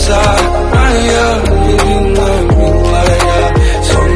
inside